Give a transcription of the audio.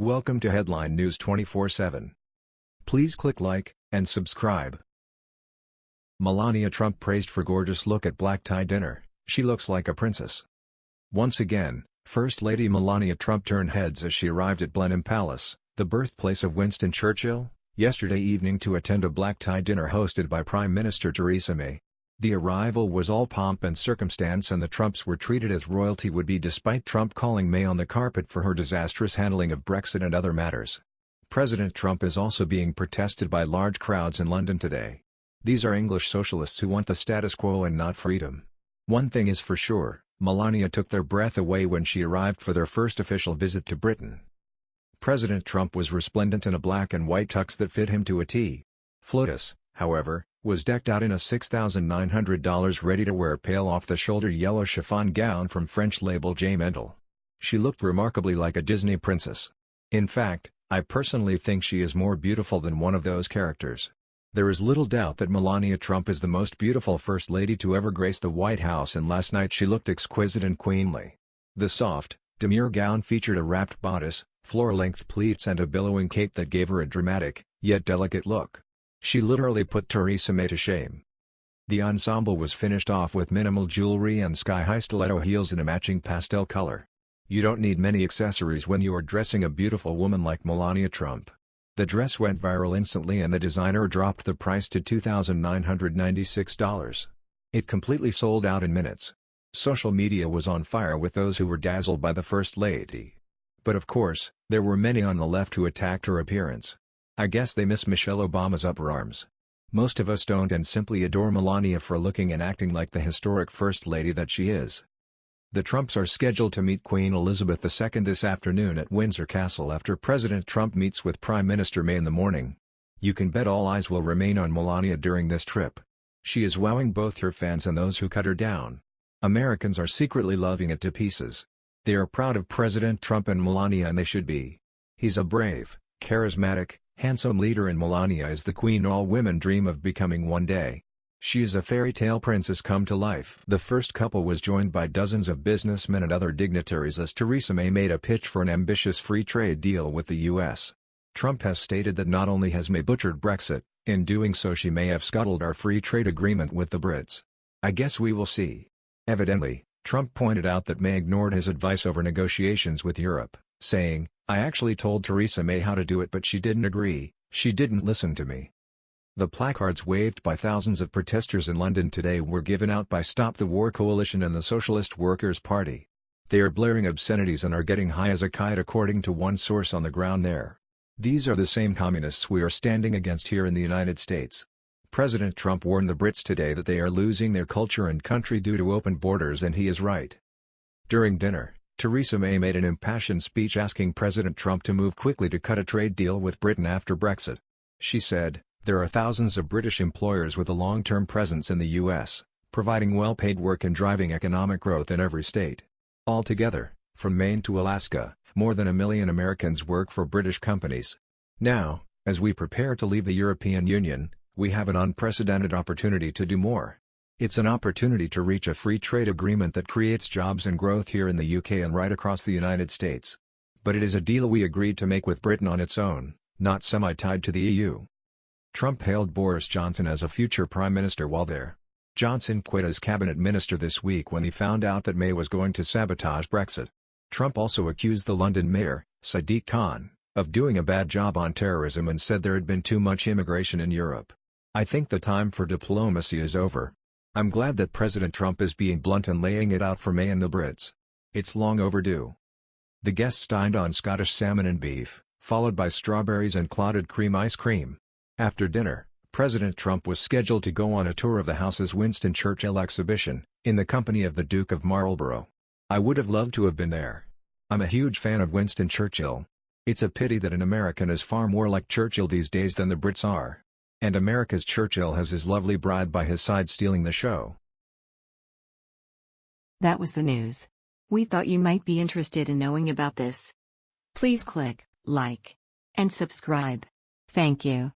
Welcome to Headline News 24/7. Please click like and subscribe. Melania Trump praised for gorgeous look at black tie dinner. She looks like a princess. Once again, First Lady Melania Trump turned heads as she arrived at Blenheim Palace, the birthplace of Winston Churchill, yesterday evening to attend a black tie dinner hosted by Prime Minister Theresa May. The arrival was all pomp and circumstance and the Trumps were treated as royalty would be despite Trump calling May on the carpet for her disastrous handling of Brexit and other matters. President Trump is also being protested by large crowds in London today. These are English socialists who want the status quo and not freedom. One thing is for sure, Melania took their breath away when she arrived for their first official visit to Britain. President Trump was resplendent in a black and white tux that fit him to a T. Flotus, however, was decked out in a $6,900 ready-to-wear pale off-the-shoulder yellow chiffon gown from French label J. Mendel. She looked remarkably like a Disney princess. In fact, I personally think she is more beautiful than one of those characters. There is little doubt that Melania Trump is the most beautiful First Lady to ever grace the White House and last night she looked exquisite and queenly. The soft, demure gown featured a wrapped bodice, floor-length pleats and a billowing cape that gave her a dramatic, yet delicate look. She literally put Theresa May to shame. The ensemble was finished off with minimal jewelry and sky-high stiletto heels in a matching pastel color. You don't need many accessories when you are dressing a beautiful woman like Melania Trump. The dress went viral instantly and the designer dropped the price to $2,996. It completely sold out in minutes. Social media was on fire with those who were dazzled by the First Lady. But of course, there were many on the left who attacked her appearance. I guess they miss Michelle Obama's upper arms. Most of us don't and simply adore Melania for looking and acting like the historic First Lady that she is. The Trumps are scheduled to meet Queen Elizabeth II this afternoon at Windsor Castle after President Trump meets with Prime Minister May in the morning. You can bet all eyes will remain on Melania during this trip. She is wowing both her fans and those who cut her down. Americans are secretly loving it to pieces. They are proud of President Trump and Melania and they should be. He's a brave, charismatic, handsome leader in Melania is the queen all women dream of becoming one day. She is a fairy tale princess come to life. The first couple was joined by dozens of businessmen and other dignitaries as Theresa May made a pitch for an ambitious free trade deal with the U.S. Trump has stated that not only has May butchered Brexit, in doing so she may have scuttled our free trade agreement with the Brits. I guess we will see. Evidently, Trump pointed out that May ignored his advice over negotiations with Europe, saying, I actually told Theresa May how to do it but she didn't agree, she didn't listen to me. The placards waved by thousands of protesters in London today were given out by Stop the War Coalition and the Socialist Workers' Party. They are blaring obscenities and are getting high as a kite according to one source on the ground there. These are the same communists we are standing against here in the United States. President Trump warned the Brits today that they are losing their culture and country due to open borders and he is right. During dinner, Theresa May made an impassioned speech asking President Trump to move quickly to cut a trade deal with Britain after Brexit. She said, there are thousands of British employers with a long-term presence in the U.S., providing well-paid work and driving economic growth in every state. Altogether, from Maine to Alaska, more than a million Americans work for British companies. Now, as we prepare to leave the European Union, we have an unprecedented opportunity to do more. It's an opportunity to reach a free trade agreement that creates jobs and growth here in the UK and right across the United States. But it is a deal we agreed to make with Britain on its own, not semi-tied to the EU. Trump hailed Boris Johnson as a future prime minister while there. Johnson quit as cabinet minister this week when he found out that May was going to sabotage Brexit. Trump also accused the London mayor, Sadiq Khan, of doing a bad job on terrorism and said there had been too much immigration in Europe. I think the time for diplomacy is over. I'm glad that President Trump is being blunt and laying it out for May and the Brits. It's long overdue. The guests dined on Scottish salmon and beef, followed by strawberries and clotted cream ice cream. After dinner, President Trump was scheduled to go on a tour of the house's Winston Churchill exhibition, in the company of the Duke of Marlborough. I would have loved to have been there. I'm a huge fan of Winston Churchill. It's a pity that an American is far more like Churchill these days than the Brits are. And America's Churchill has his lovely bride by his side stealing the show. That was the news. We thought you might be interested in knowing about this. Please click like and subscribe. Thank you.